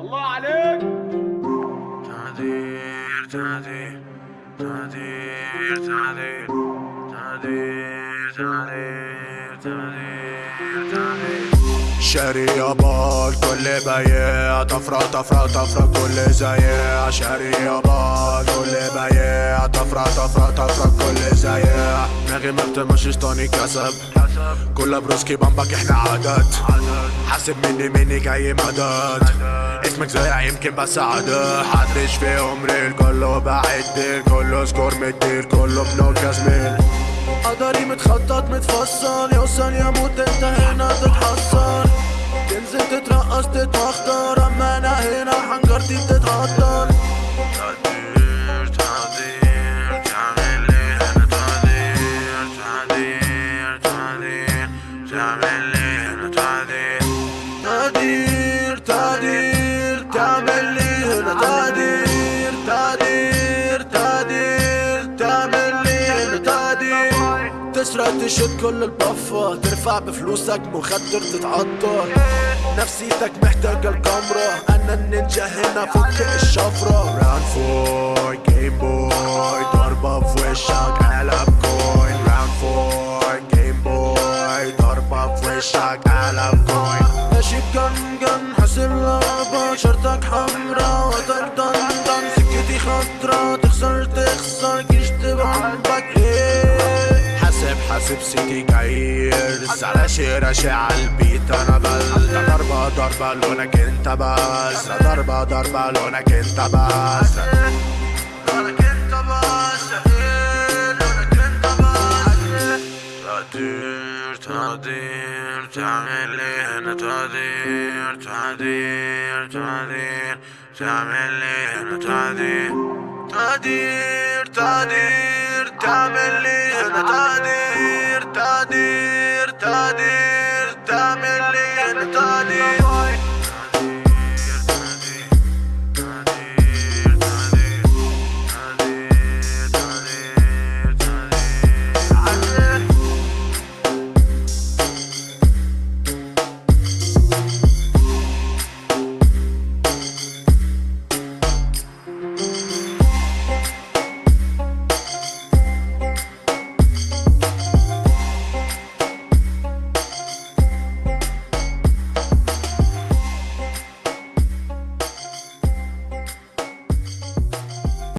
الله عليك. تعذير تعذير تعذير تعذير تعديل تعديل تعديل تعديل شاري يابا الكل بياع طفرة طفرة طفرة كل زيع شاري يابا الكل بيع طفرة طفرة طفرة كل زياع دماغي ما بتمشيش طاني كسب كلها بروسكي بامبك إحنا عدد حاسب مني مني جاي مدد اسمك زيع يمكن بس عدد حدش فيهم ريل كله بعد كله سكور مدير كله بنوكاس ميل قدري متخطط متفصل يوصل يموت انت هنا تتحصل تعمل لي هنا تعدير تعدير تعدير تعمل لي هنا تعدير تعدير تعدير تعمل لي هنا تعدير تسرق تشد كل البفة ترفع بفلوسك مخدر تتعطر. نفسيتك محتاجة الكاميرا أنا النينجا هنا فك الشفرة. راوند فور وشك قلب كوين. ماشي بجن جن حاسب لعبة شرطك حمرا وتر دن دن سكتي خضرا تخسر تخسر جيش تبعبك إيه حاسب حاسب سيتي جايرز على شي راشي عالبيت أنا بل. ضربة ضربة لونك أنت بس ضربة ضربة لونك أنت بس. تعدير تعدير تعمل لي هنا تعدير تعدير تعدير تعمل لي هنا تعدير تعدير تعدير تعمل لي هنا تعدير تعدير تعدير تعمل لي هنا تعدير